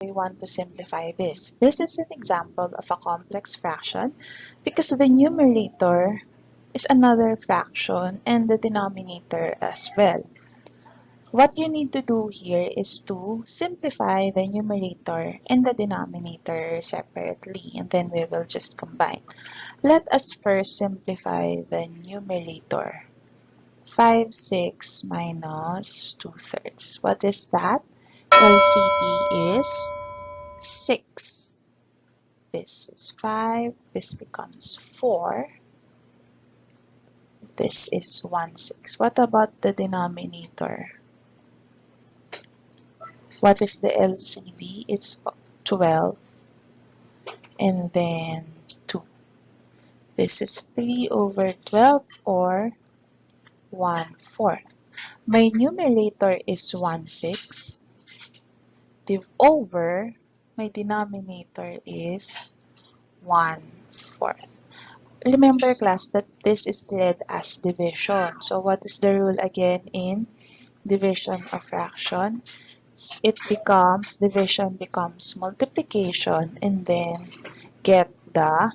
we want to simplify this. This is an example of a complex fraction because the numerator is another fraction and the denominator as well. What you need to do here is to simplify the numerator and the denominator separately and then we will just combine. Let us first simplify the numerator. 5, 6 minus 2 thirds. What is that? LCD is 6. This is 5. This becomes 4. This is 1 6. What about the denominator? What is the LCD? It's 12. And then 2. This is 3 over 12 or 1 fourth. My numerator is 1 6. Div over, my denominator is 1 fourth. Remember class that this is read as division. So what is the rule again in division of fraction? It becomes, division becomes multiplication and then get the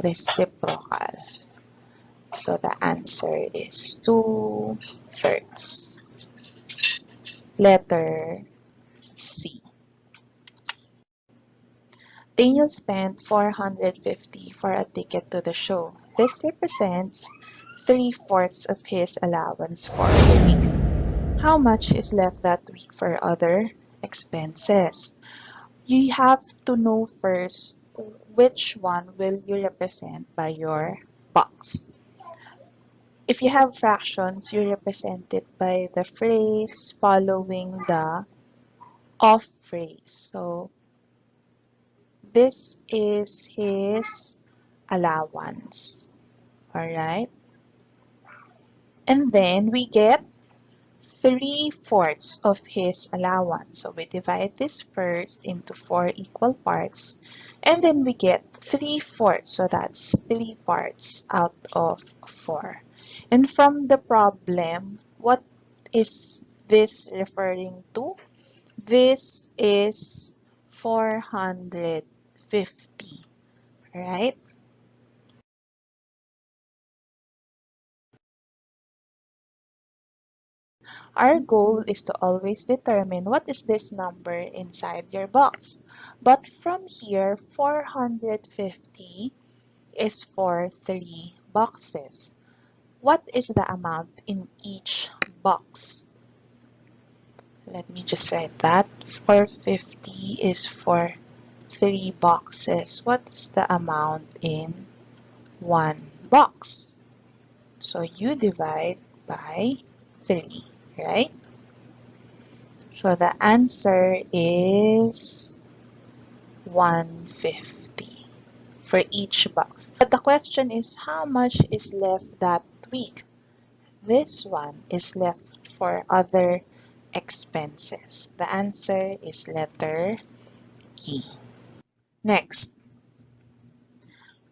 reciprocal. So the answer is 2 thirds. Letter C. Daniel spent 450 for a ticket to the show. This represents 3 fourths of his allowance for the week. How much is left that week for other expenses? You have to know first which one will you represent by your box. If you have fractions, you represent it by the phrase following the of phrase. So this is his allowance. Alright? And then we get 3 fourths of his allowance. So we divide this first into 4 equal parts. And then we get 3 fourths. So that's 3 parts out of 4. And from the problem, what is this referring to? This is 450, right? Our goal is to always determine what is this number inside your box. But from here, 450 is for three boxes. What is the amount in each box? Let me just write that. 450 is for three boxes. What is the amount in one box? So you divide by 3, right? So the answer is 150 for each box. But the question is how much is left that week. This one is left for other expenses. The answer is letter E. Next,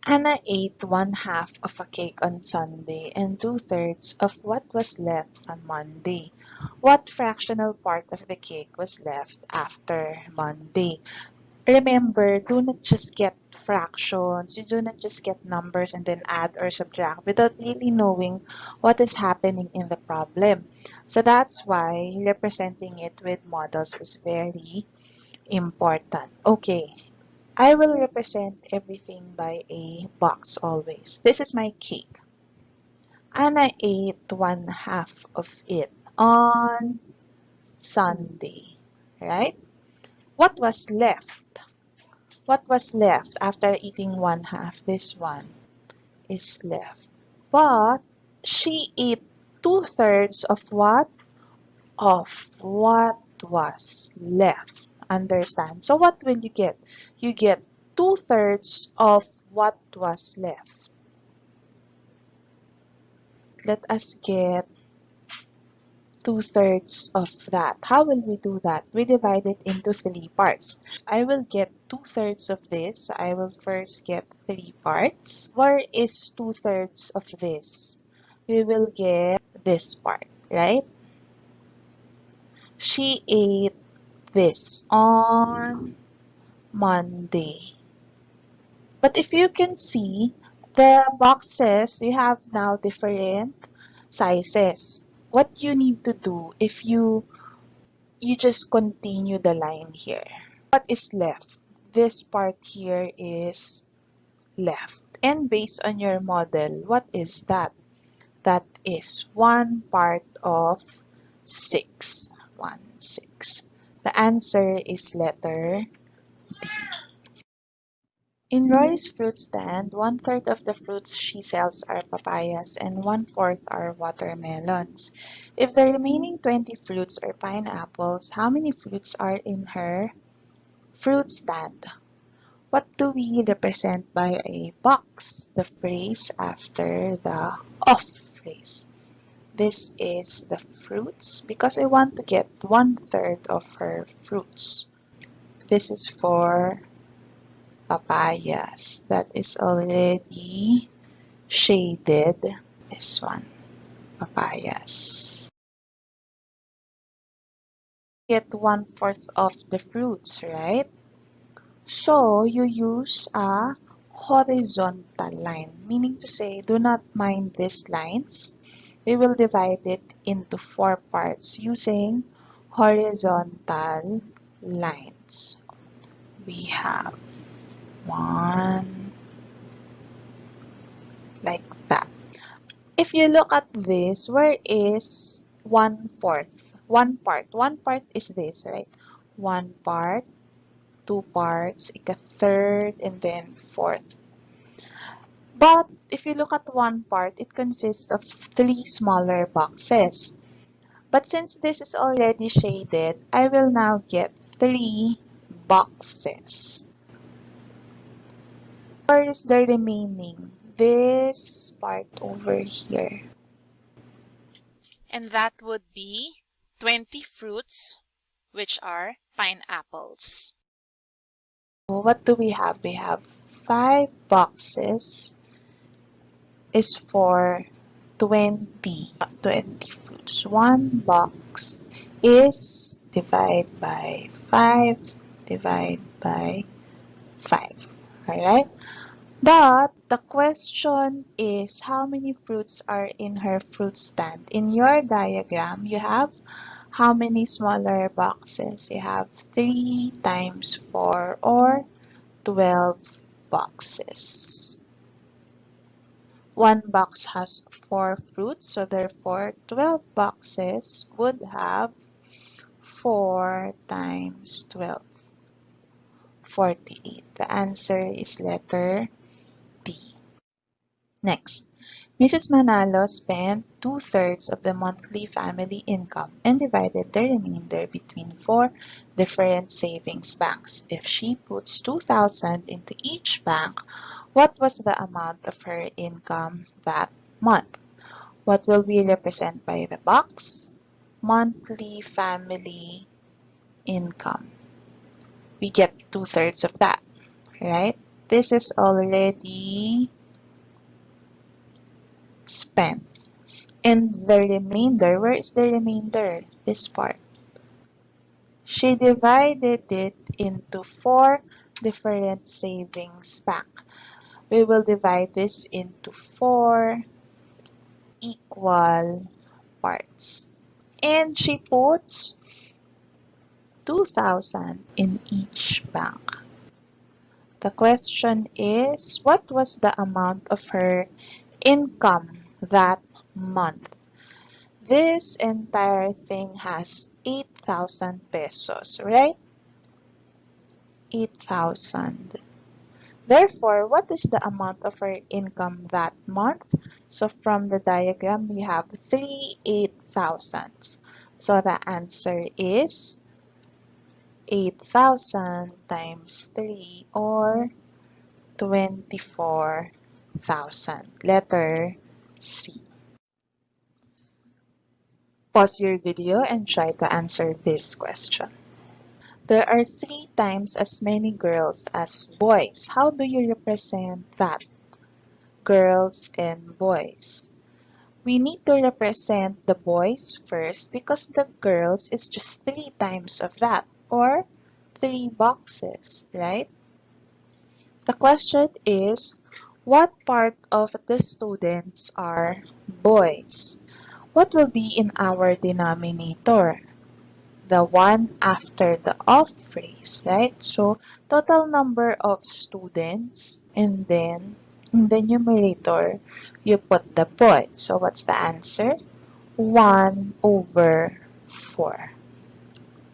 Anna ate one half of a cake on Sunday and two thirds of what was left on Monday. What fractional part of the cake was left after Monday? Remember, do not just get fractions. You do not just get numbers and then add or subtract without really knowing what is happening in the problem. So that's why representing it with models is very important. Okay, I will represent everything by a box always. This is my cake. And I ate one half of it on Sunday, right? What was left? What was left after eating one half? This one is left. But she ate two-thirds of what? Of what was left. Understand? So what will you get? You get two-thirds of what was left. Let us get two-thirds of that. How will we do that? We divide it into three parts. I will get two-thirds of this. So I will first get three parts. Where is two-thirds of this? We will get this part, right? She ate this on Monday. But if you can see, the boxes, you have now different sizes. What you need to do if you you just continue the line here. What is left? This part here is left. And based on your model, what is that? That is one part of 6. 1, 6. The answer is letter D. In Roy's fruit stand, one-third of the fruits she sells are papayas and one-fourth are watermelons. If the remaining 20 fruits are pineapples, how many fruits are in her fruit stand? What do we represent by a box? The phrase after the off phrase. This is the fruits because I want to get one-third of her fruits. This is for papayas that is already shaded. This one, papayas. Get one-fourth of the fruits, right? So, you use a horizontal line, meaning to say, do not mind these lines. We will divide it into four parts using horizontal lines. We have one like that. If you look at this, where is one fourth? One part. One part is this, right? One part, two parts, like a third, and then fourth. But if you look at one part, it consists of three smaller boxes. But since this is already shaded, I will now get three boxes. Where is the remaining? This part over here. And that would be 20 fruits, which are pineapples. What do we have? We have five boxes is for 20, 20 fruits. One box is divided by 5, divide by 5. Alright? But the question is how many fruits are in her fruit stand? In your diagram, you have how many smaller boxes? You have 3 times 4 or 12 boxes. One box has 4 fruits, so therefore 12 boxes would have 4 times 12. 48. The answer is letter D. Next, Mrs. Manalo spent two-thirds of the monthly family income and divided the remainder between four different savings banks. If she puts 2,000 into each bank, what was the amount of her income that month? What will we represent by the box? Monthly family income we get two-thirds of that, right? This is already spent. And the remainder, where is the remainder? This part. She divided it into four different savings bank. We will divide this into four equal parts. And she puts 2,000 in each bank. The question is, what was the amount of her income that month? This entire thing has 8,000 pesos, right? 8,000. Therefore, what is the amount of her income that month? So from the diagram, we have three 8,000s. So the answer is 8,000 times 3 or 24,000. Letter C. Pause your video and try to answer this question. There are three times as many girls as boys. How do you represent that? Girls and boys. We need to represent the boys first because the girls is just three times of that or three boxes, right? The question is, what part of the students are boys? What will be in our denominator? The one after the off phrase, right? So, total number of students and then in the numerator, you put the boy. So, what's the answer? 1 over 4.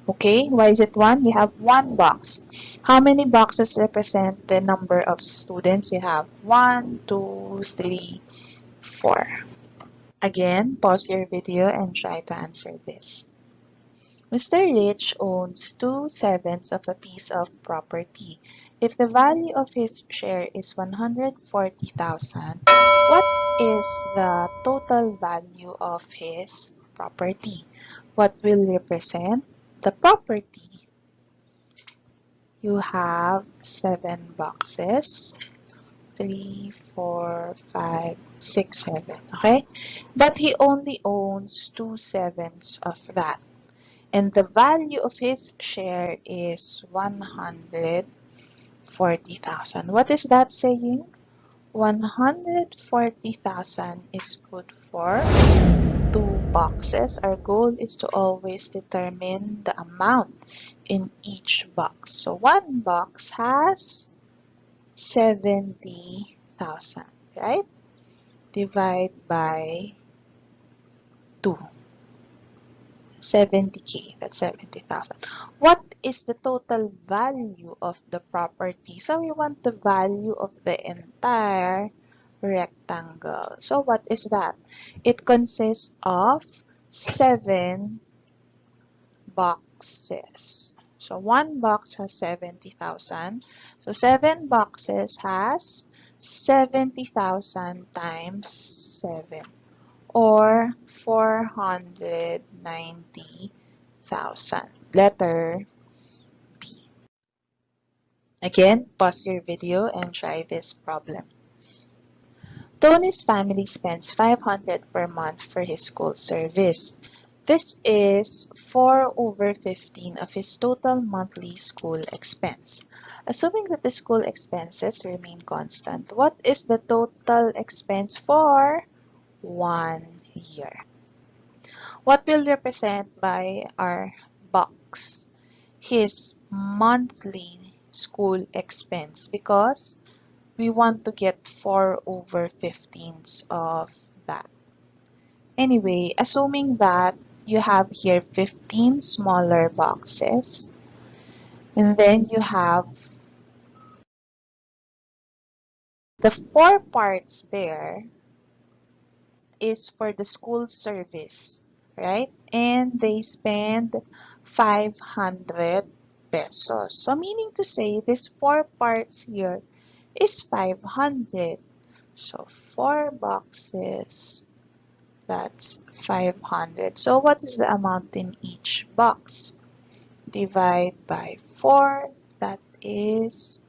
Okay, why is it 1? You have one box. How many boxes represent the number of students? You have 1, 2, 3, 4. Again, pause your video and try to answer this. Mr. Rich owns two sevenths of a piece of property. If the value of his share is 140,000, what is the total value of his property? What will represent the property? You have seven boxes. Three, four, five, six, seven. Okay? But he only owns two sevenths of that. And the value of his share is 140,000. What is that saying? 140,000 is good for two boxes. Our goal is to always determine the amount in each box. So one box has 70,000, right? Divide by 2. 70k, that's 70,000. What is the total value of the property? So we want the value of the entire rectangle. So what is that? It consists of 7 boxes. So one box has 70,000. So 7 boxes has 70,000 times 7 or 490,000. Letter B. Again, pause your video and try this problem. Tony's family spends 500 per month for his school service. This is 4 over 15 of his total monthly school expense. Assuming that the school expenses remain constant, what is the total expense for one year. What will represent by our box? His monthly school expense because we want to get 4 over 15ths of that. Anyway, assuming that you have here 15 smaller boxes and then you have the four parts there is for the school service, right? And they spend 500 pesos. So meaning to say this four parts here is 500. So four boxes, that's 500. So what is the amount in each box? Divide by 4, that is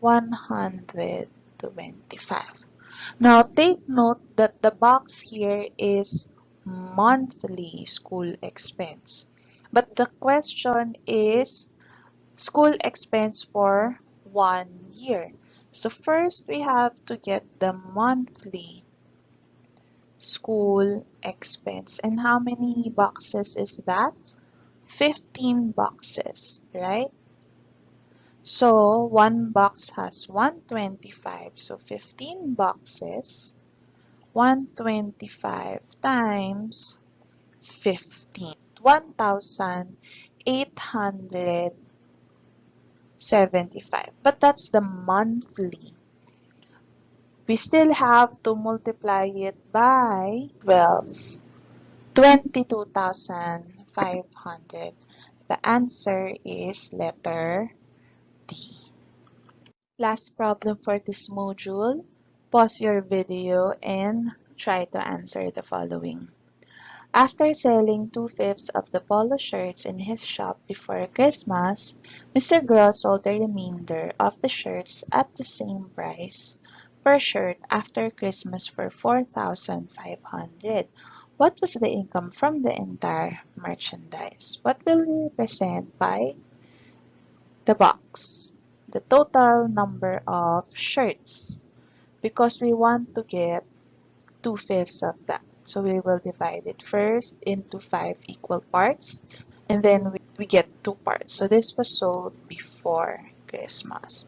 125. Now, take note that the box here is monthly school expense. But the question is school expense for one year. So first, we have to get the monthly school expense. And how many boxes is that? 15 boxes, right? So, one box has 125. So, 15 boxes. 125 times 15. 1,875. But that's the monthly. We still have to multiply it by 12. 22,500. The answer is letter D. Last problem for this module. Pause your video and try to answer the following. After selling two-fifths of the polo shirts in his shop before Christmas, Mr. Gross sold the remainder of the shirts at the same price per shirt after Christmas for 4,500. What was the income from the entire merchandise? What will represent by the box, the total number of shirts, because we want to get 2 fifths of that. So we will divide it first into 5 equal parts, and then we, we get 2 parts. So this was sold before Christmas.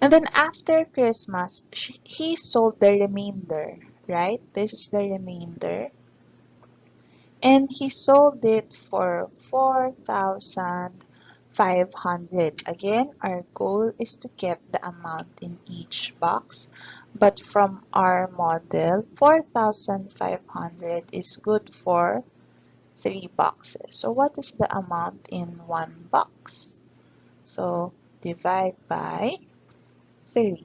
And then after Christmas, she, he sold the remainder, right? This is the remainder. And he sold it for 4,500. Again, our goal is to get the amount in each box. But from our model, 4,500 is good for three boxes. So what is the amount in one box? So divide by 3.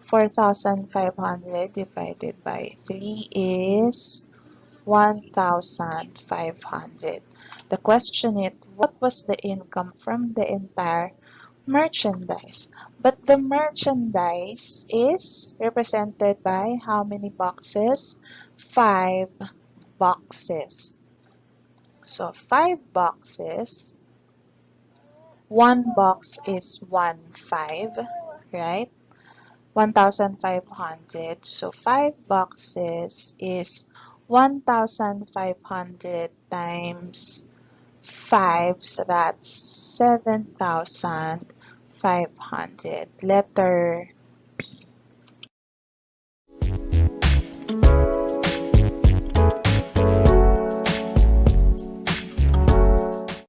4,500 divided by 3 is 1,500. The question is, what was the income from the entire merchandise? But the merchandise is represented by how many boxes? 5 boxes. So 5 boxes one box is 1 5, right? 1,500. So 5 boxes is 1,500 times 5. So that's 7,500. Letter P.